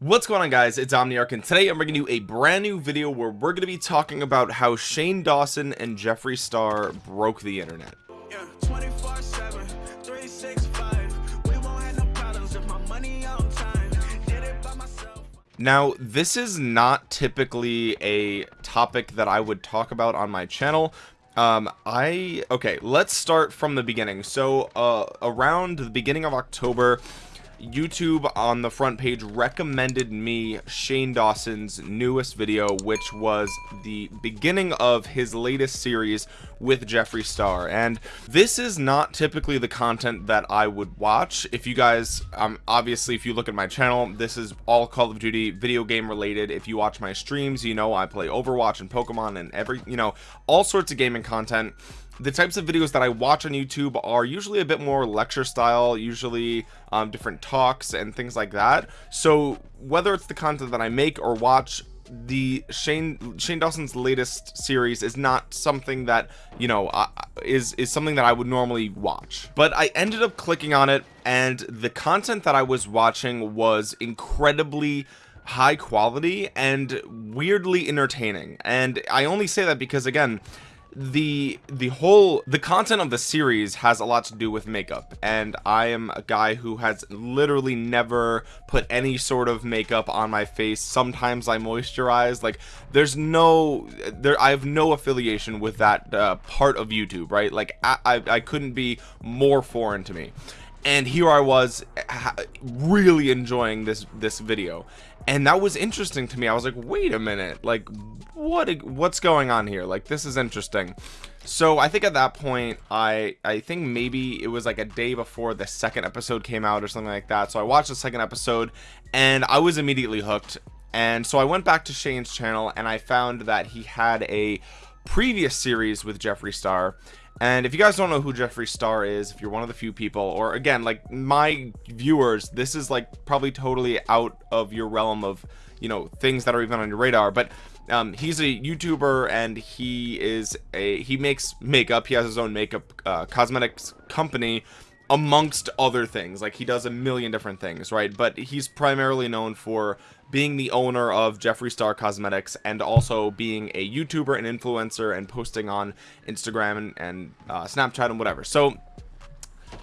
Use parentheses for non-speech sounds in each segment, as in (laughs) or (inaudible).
what's going on guys? It's omniarch and today i'm bringing you a brand new video where we're going to be talking about how shane dawson and jeffree star broke the internet. Yeah, 24 7 365 we won't have no problems if my money on time. Did it by myself. Now this is not typically a topic that i would talk about on my channel. Um i okay let's start from the beginning. So uh around the beginning of october YouTube on the front page recommended me Shane Dawson's newest video which was the beginning of his latest series with Jeffree Star. And this is not typically the content that I would watch. If you guys um obviously if you look at my channel this is all Call of Duty video game related. If you watch my streams you know I play Overwatch and Pokemon and every you know all sorts of gaming content the types of videos that I watch on YouTube are usually a bit more lecture style usually um, different talks and things like that. So whether it's the content that I make or watch the Shane Shane Dawson's latest series is not something that you know uh, is is something that I would normally watch. But I ended up clicking on it and the content that I was watching was incredibly high quality and weirdly entertaining. And I only say that because again the the whole the content of the series has a lot to do with makeup. And I am a guy who has literally never put any sort of makeup on my face. Sometimes I moisturize. Like there's no there I have no affiliation with that uh, part of YouTube right? Like I, I, I couldn't be more foreign to me. And here I was really enjoying this this video and that was interesting to me. I was like wait a minute. Like what what's going on here? Like this is interesting. So I think at that point I I think maybe it was like a day before the second episode came out or something like that. So I watched the second episode and I was immediately hooked. And so I went back to Shane's channel and I found that he had a previous series with Jeffree Star and if you guys don't know who Jeffree Star is if you're one of the few people or again like my viewers this is like probably totally out of your realm of you know things that are even on your radar but um, he's a youtuber and he is a he makes makeup he has his own makeup uh, cosmetics company amongst other things like he does a million different things right? But he's primarily known for being the owner of Jeffree Star Cosmetics and also being a YouTuber and influencer and posting on Instagram and, and uh, Snapchat and whatever. So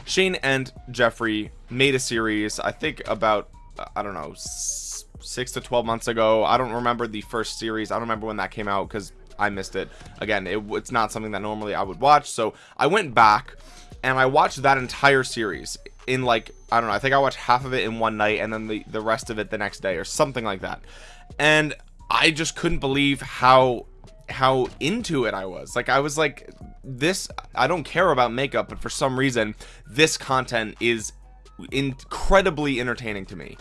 Shane and Jeffree made a series I think about I don't know six to 12 months ago. I don't remember the first series. I don't remember when that came out because I missed it. Again it, it's not something that normally I would watch. So I went back and I watched that entire series in like I don't know I think I watched half of it in one night and then the the rest of it the next day or something like that. And I just couldn't believe how how into it I was. Like I was like this I don't care about makeup but for some reason this content is incredibly entertaining to me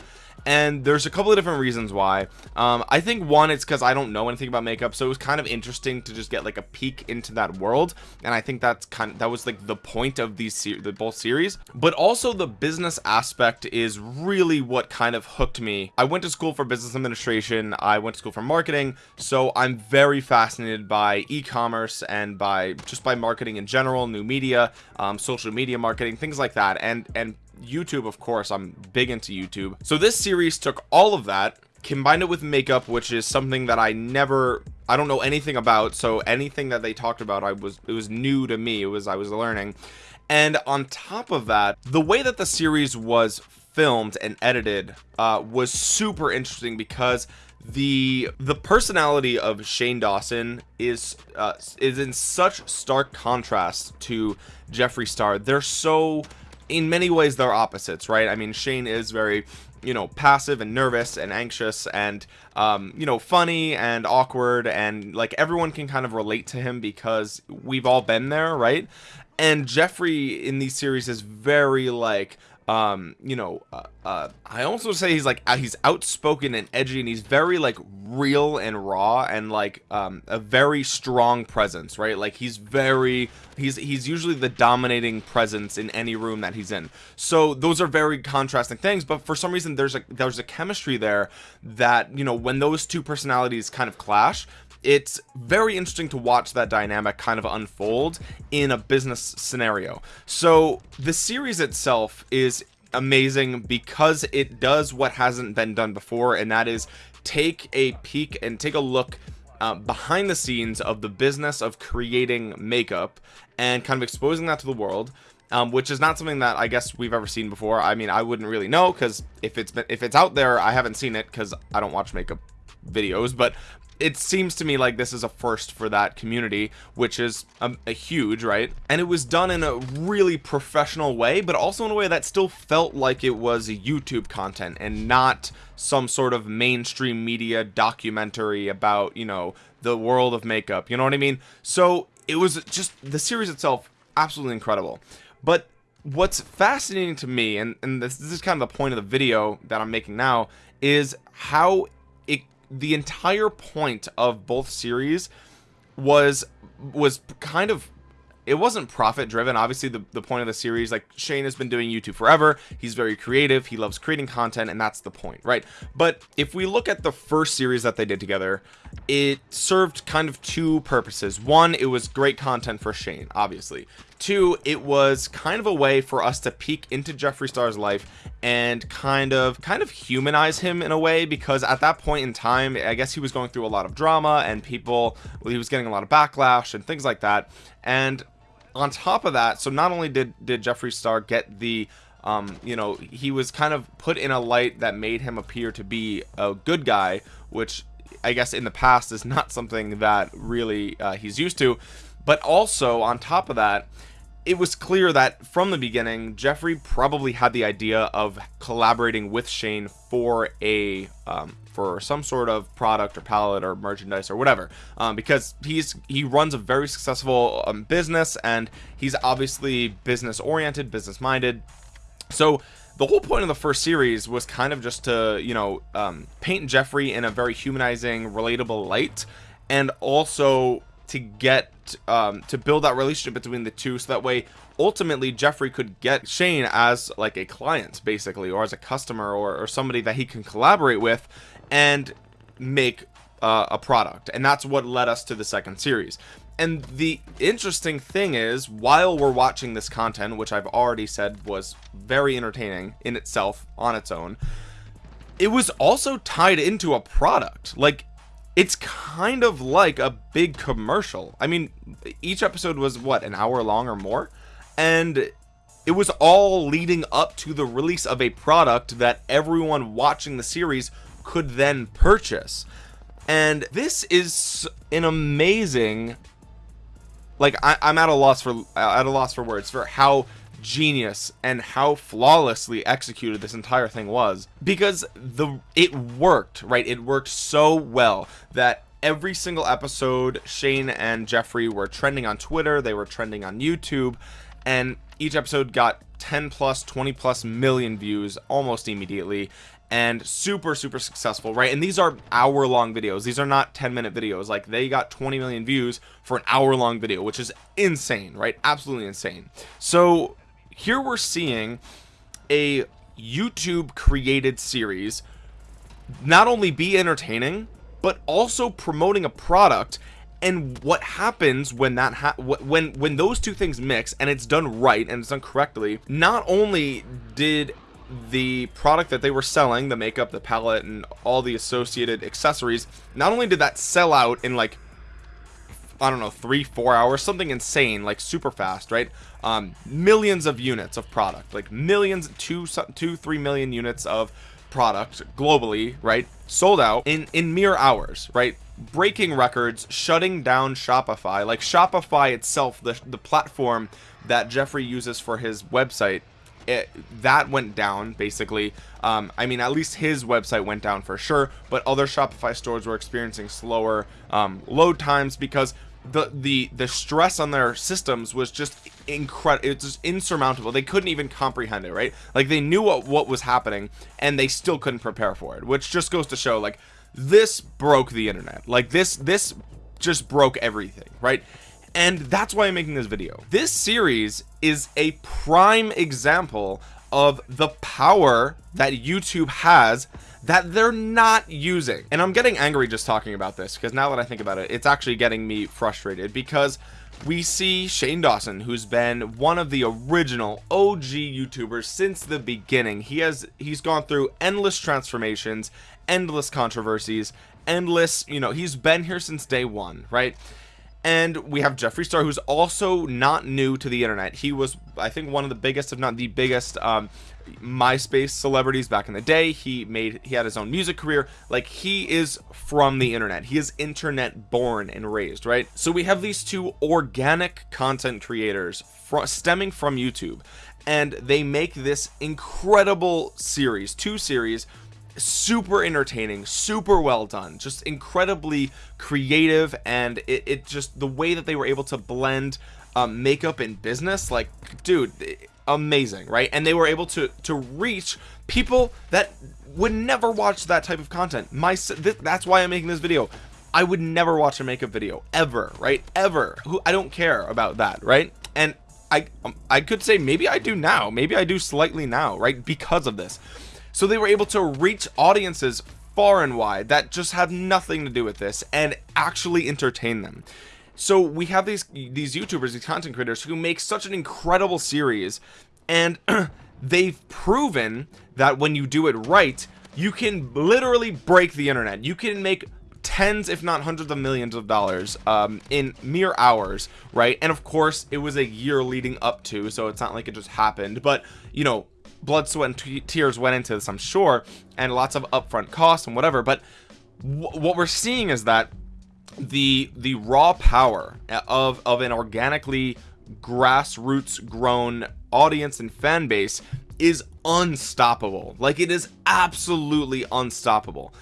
and there's a couple of different reasons why. Um, I think one it's because I don't know anything about makeup so it was kind of interesting to just get like a peek into that world and I think that's kind of that was like the point of these the both series. But also the business aspect is really what kind of hooked me. I went to school for business administration I went to school for marketing so I'm very fascinated by e-commerce and by just by marketing in general new media um, social media marketing things like that and and YouTube of course I'm big into YouTube. So this series took all of that combined it with makeup which is something that I never I don't know anything about. So anything that they talked about I was it was new to me. It was I was learning. And on top of that the way that the series was filmed and edited uh, was super interesting because the the personality of Shane Dawson is uh, is in such stark contrast to Jeffree Star. They're so in many ways they're opposites right? I mean Shane is very you know passive and nervous and anxious and um you know funny and awkward and like everyone can kind of relate to him because we've all been there right? And Jeffree in these series is very like um you know uh, uh, i also say he's like uh, he's outspoken and edgy and he's very like real and raw and like um a very strong presence right? Like he's very he's he's usually the dominating presence in any room that he's in. So those are very contrasting things but for some reason there's a there's a chemistry there that you know when those two personalities kind of clash it's very interesting to watch that dynamic kind of unfold in a business scenario. So the series itself is amazing because it does what hasn't been done before and that is take a peek and take a look uh, behind the scenes of the business of creating makeup and kind of exposing that to the world um, which is not something that I guess we've ever seen before. I mean I wouldn't really know because if it's been if it's out there I haven't seen it because I don't watch makeup videos but it seems to me like this is a first for that community which is a, huge right? And it was done in a really professional way but also in a way that still felt like it was youtube content and not some sort of mainstream media documentary about you know the world of makeup you know what i mean? So it was just the series itself absolutely incredible. But what's fascinating to me and, and this, this is kind of the point of the video that i'm making now is how the entire point of both series was was kind of it wasn't profit driven obviously the, the point of the series like Shane has been doing YouTube forever. He's very creative. He loves creating content and that's the point right? But if we look at the first series that they did together it served kind of two purposes. One it was great content for Shane obviously two it was kind of a way for us to peek into Jeffree Star's life and kind of kind of humanize him in a way because at that point in time I guess he was going through a lot of drama and people well, he was getting a lot of backlash and things like that. And on top of that so not only did did Jeffree Star get the um, you know he was kind of put in a light that made him appear to be a good guy which I guess in the past is not something that really uh, he's used to but also on top of that it was clear that from the beginning Jeffree probably had the idea of collaborating with Shane for a um, for some sort of product or palette or merchandise or whatever. Um, because he's he runs a very successful um, business and he's obviously business oriented business minded. So the whole point of the first series was kind of just to you know um, paint Jeffree in a very humanizing relatable light and also to get um, to build that relationship between the two so that way ultimately Jeffree could get Shane as like a client basically or as a customer or, or somebody that he can collaborate with and make uh, a product. And that's what led us to the second series. And the interesting thing is while we're watching this content which I've already said was very entertaining in itself on its own it was also tied into a product. Like it's kind of like a big commercial. I mean each episode was what an hour long or more? And it was all leading up to the release of a product that everyone watching the series could then purchase. And this is an amazing like I, am at a loss for at a loss for words for how genius and how flawlessly executed this entire thing was. Because the it worked right? It worked so well that every single episode Shane and Jeffree were trending on Twitter they were trending on YouTube and each episode got 10 plus 20 plus million views almost immediately and super super successful right? And these are hour long videos. These are not 10 minute videos. Like they got 20 million views for an hour long video which is insane right? Absolutely insane. So here we're seeing a YouTube created series not only be entertaining but also promoting a product and what happens when that ha when when those two things mix and it's done right and it's done correctly. Not only did the product that they were selling the makeup the palette and all the associated accessories not only did that sell out in like I don't know three four hours something insane like super fast right? Um, millions of units of product like millions two two three million units of product globally right sold out in in mere hours right? Breaking records shutting down Shopify like Shopify itself the, the platform that Jeffree uses for his website it, that went down basically. Um, I mean at least his website went down for sure but other Shopify stores were experiencing slower um, load times because the the the stress on their systems was just incredible it's just insurmountable. They couldn't even comprehend it right? Like they knew what what was happening and they still couldn't prepare for it which just goes to show like this broke the internet. Like this this just broke everything right and that's why I'm making this video. This series is a prime example of the power that YouTube has that they're not using. And I'm getting angry just talking about this because now that I think about it it's actually getting me frustrated because we see Shane Dawson who's been one of the original OG youtubers since the beginning. He has he's gone through endless transformations endless controversies endless you know he's been here since day one right and we have Jeffree Star who's also not new to the internet. He was I think one of the biggest if not the biggest um, MySpace celebrities back in the day. He made he had his own music career. Like he is from the internet. He is internet born and raised right? So we have these two organic content creators stemming from YouTube. And they make this incredible series two series super entertaining super well done just incredibly creative and it, it just the way that they were able to blend um, makeup and business like dude amazing right? And they were able to to reach people that would never watch that type of content. My th that's why i'm making this video. I would never watch a makeup video ever right? Ever. Who i don't care about that right? And i um, i could say maybe i do now maybe i do slightly now right? Because of this so they were able to reach audiences far and wide that just have nothing to do with this and actually entertain them. So we have these these youtubers these content creators who make such an incredible series and (clears throat) they've proven that when you do it right you can literally break the internet. You can make tens if not hundreds of millions of dollars um, in mere hours right? And of course it was a year leading up to so it's not like it just happened but you know blood sweat and tears went into this i'm sure and lots of upfront costs and whatever but what we're seeing is that the the raw power uh, of of an organically grassroots grown audience and fan base is unstoppable. Like it is absolutely unstoppable.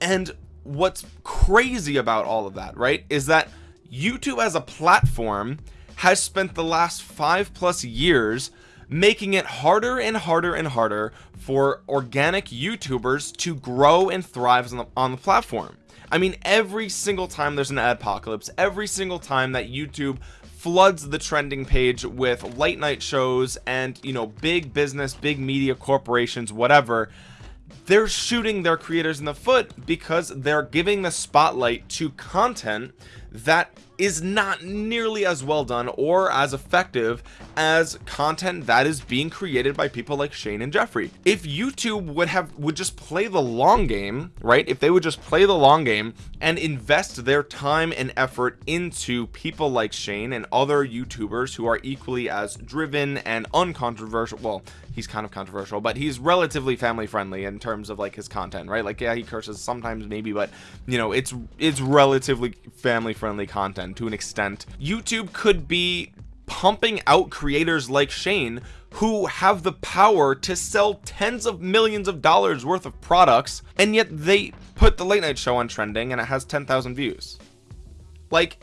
And what's crazy about all of that right is that youtube as a platform has spent the last five plus years making it harder and harder and harder for organic youtubers to grow and thrive on the, on the platform. I mean every single time there's an adpocalypse every single time that YouTube floods the trending page with late night shows and you know big business big media corporations whatever they're shooting their creators in the foot because they're giving the spotlight to content that is not nearly as well done or as effective as content that is being created by people like Shane and Jeffree if YouTube would have would just play the long game right? If they would just play the long game and invest their time and effort into people like Shane and other youtubers who are equally as driven and uncontroversial well he's kind of controversial but he's relatively family friendly in terms of like his content right? Like yeah he curses sometimes maybe but you know it's it's relatively family friendly content to an extent. YouTube could be pumping out creators like Shane who have the power to sell tens of millions of dollars worth of products and yet they put the late night show on trending and it has 10,000 views. Like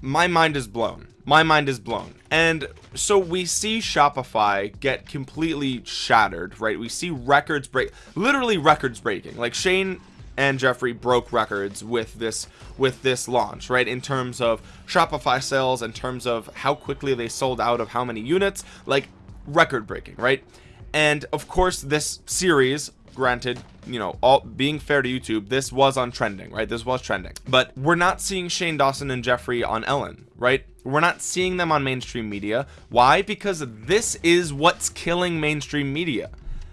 my mind is blown. My mind is blown. And so we see Shopify get completely shattered right? We see records break literally records breaking. Like Shane and Jeffree broke records with this with this launch right? In terms of Shopify sales in terms of how quickly they sold out of how many units like record breaking right? And of course this series granted you know all being fair to youtube this was on trending right? This was trending. But we're not seeing shane dawson and jeffree on ellen right? We're not seeing them on mainstream media. Why? Because this is what's killing mainstream media.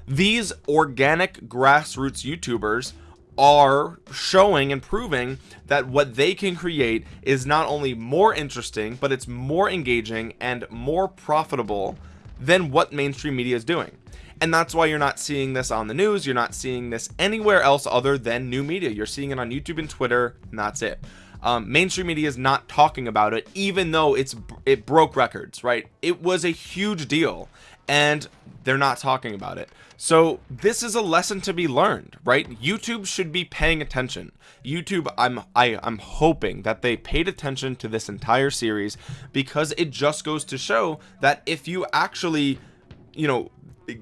These organic grassroots youtubers are showing and proving that what they can create is not only more interesting but it's more engaging and more profitable than what mainstream media is doing. And that's why you're not seeing this on the news you're not seeing this anywhere else other than new media. You're seeing it on YouTube and Twitter and that's it um, mainstream media is not talking about it even though it's it broke records right? It was a huge deal and they're not talking about it. So this is a lesson to be learned right? Youtube should be paying attention. Youtube i'm I, i'm hoping that they paid attention to this entire series because it just goes to show that if you actually you know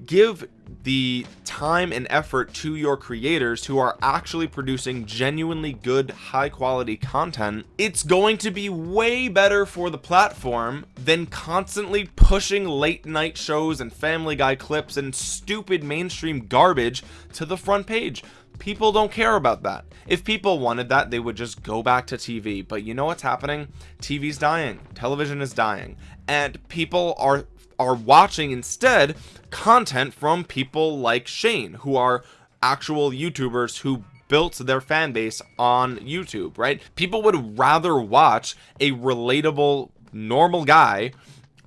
give the time and effort to your creators who are actually producing genuinely good high quality content it's going to be way better for the platform than constantly pushing late night shows and family guy clips and stupid mainstream garbage to the front page. People don't care about that. If people wanted that they would just go back to TV but you know what's happening? TV's dying. Television is dying. And people are are watching instead content from people like Shane who are actual YouTubers who built their fan base on YouTube right? People would rather watch a relatable normal guy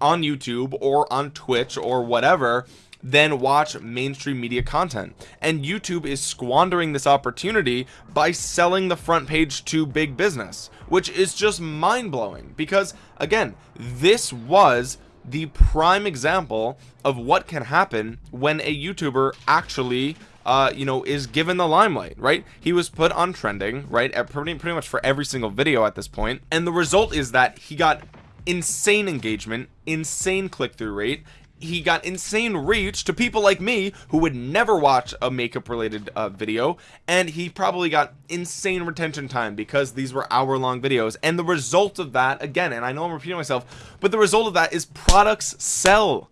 on YouTube or on Twitch or whatever than watch mainstream media content. And YouTube is squandering this opportunity by selling the front page to big business which is just mind-blowing because again this was the prime example of what can happen when a YouTuber actually uh, you know, is given the limelight, right? He was put on trending, right? At pretty, pretty much for every single video at this point. And the result is that he got insane engagement, insane click-through rate, he got insane reach to people like me who would never watch a makeup related uh, video and he probably got insane retention time because these were hour long videos. And the result of that again and I know I'm repeating myself but the result of that is products sell.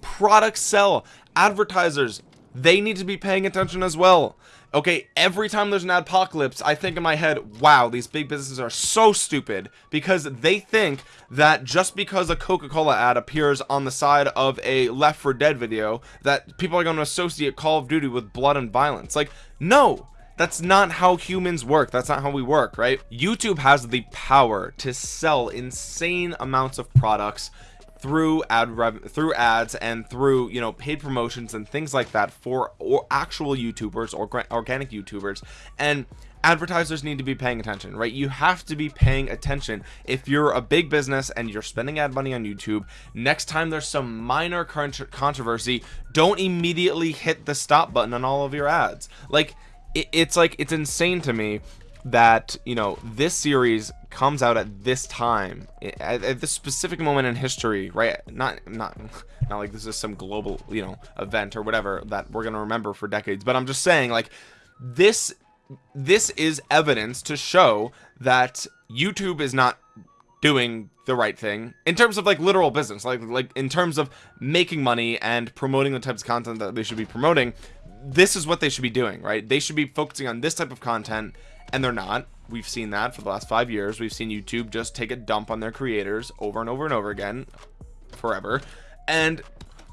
Products sell. Advertisers they need to be paying attention as well okay every time there's an adpocalypse I think in my head wow these big businesses are so stupid. Because they think that just because a Coca-Cola ad appears on the side of a Left 4 Dead video that people are going to associate Call of Duty with blood and violence. Like no that's not how humans work. That's not how we work right? YouTube has the power to sell insane amounts of products through ad rev through ads and through you know paid promotions and things like that for or actual youtubers or organic youtubers. And advertisers need to be paying attention right? You have to be paying attention. If you're a big business and you're spending ad money on youtube next time there's some minor controversy don't immediately hit the stop button on all of your ads. Like it's like it's insane to me that you know this series comes out at this time at, at this specific moment in history right? Not not not like this is some global you know event or whatever that we're gonna remember for decades but i'm just saying like this this is evidence to show that youtube is not doing the right thing in terms of like literal business like like in terms of making money and promoting the types of content that they should be promoting. This is what they should be doing right? They should be focusing on this type of content and they're not. We've seen that for the last five years. We've seen youtube just take a dump on their creators over and over and over again forever. And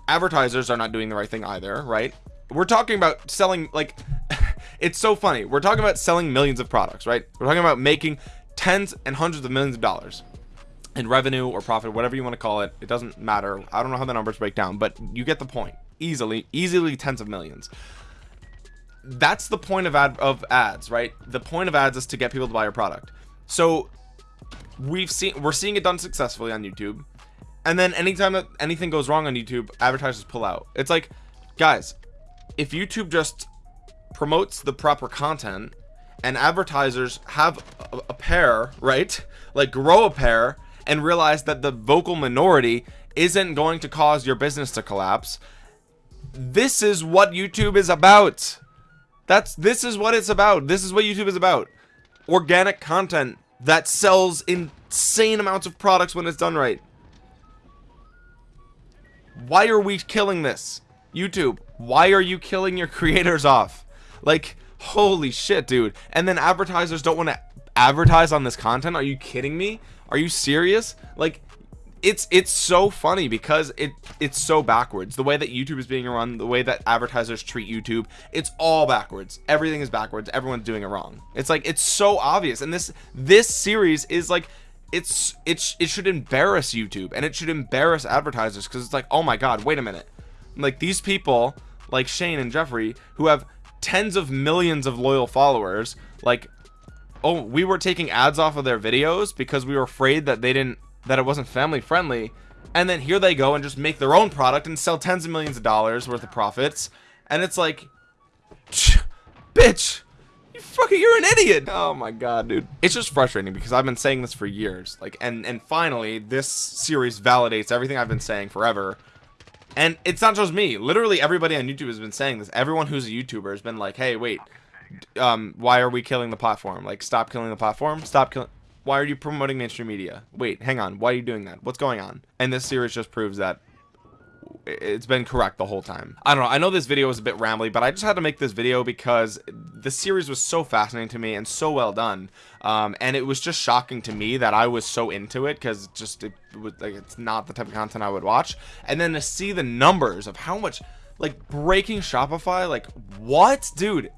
advertisers are not doing the right thing either right? We're talking about selling like (laughs) it's so funny. We're talking about selling millions of products right? We're talking about making tens and hundreds of millions of dollars in revenue or profit whatever you want to call it. It doesn't matter. I don't know how the numbers break down but you get the point. Easily easily tens of millions that's the point of ad of ads right? The point of ads is to get people to buy your product. So we've seen we're seeing it done successfully on youtube. And then anytime that anything goes wrong on youtube advertisers pull out. It's like guys if youtube just promotes the proper content and advertisers have a, a pair right? Like grow a pair and realize that the vocal minority isn't going to cause your business to collapse this is what youtube is about that's this is what it's about. This is what YouTube is about. Organic content that sells insane amounts of products when it's done right. Why are we killing this? YouTube, why are you killing your (laughs) creators off? Like, holy shit, dude. And then advertisers don't want to advertise on this content. Are you kidding me? Are you serious? Like, it's it's so funny because it it's so backwards. The way that youtube is being run the way that advertisers treat youtube it's all backwards. Everything is backwards. Everyone's doing it wrong. It's like it's so obvious. And this this series is like it's it's it should embarrass youtube and it should embarrass advertisers because it's like oh my god wait a minute. Like these people like shane and jeffree who have tens of millions of loyal followers like oh we were taking ads off of their videos because we were afraid that they didn't that it wasn't family friendly and then here they go and just make their own product and sell tens of millions of dollars worth of profits. And it's like (laughs) bitch you fucking you're an idiot. Oh my god dude. It's just frustrating because I've been saying this for years like and and finally this series validates everything I've been saying forever. And it's not just me. Literally everybody on YouTube has been saying this. Everyone who's a YouTuber has been like hey wait um why are we killing the platform? Like stop killing the platform? Stop killing why are you promoting mainstream media? Wait hang on. Why are you doing that? What's going on? And this series just proves that it's been correct the whole time. I don't know. I know this video was a bit rambly but I just had to make this video because the series was so fascinating to me and so well done. Um, and it was just shocking to me that I was so into it because just it was like it's not the type of content I would watch. And then to see the numbers of how much like breaking Shopify like what? Dude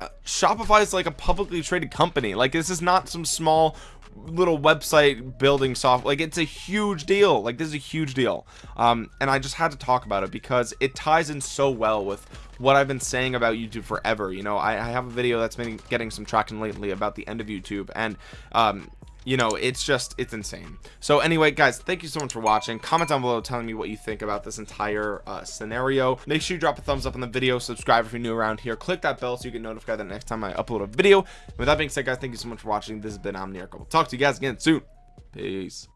uh, Shopify is like a publicly traded company. Like this is not some small little website building software like it's a huge deal. Like this is a huge deal. Um and i just had to talk about it because it ties in so well with what i've been saying about youtube forever you know? I, I have a video that's been getting some traction lately about the end of youtube and um you know it's just it's insane. So anyway guys thank you so much for watching. Comment down below telling me what you think about this entire uh, scenario. Make sure you drop a thumbs up on the video. Subscribe if you're new around here. Click that bell so you get notified the next time i upload a video. With that being said guys thank you so much for watching. This has been omniarch we'll talk to you guys again soon. Peace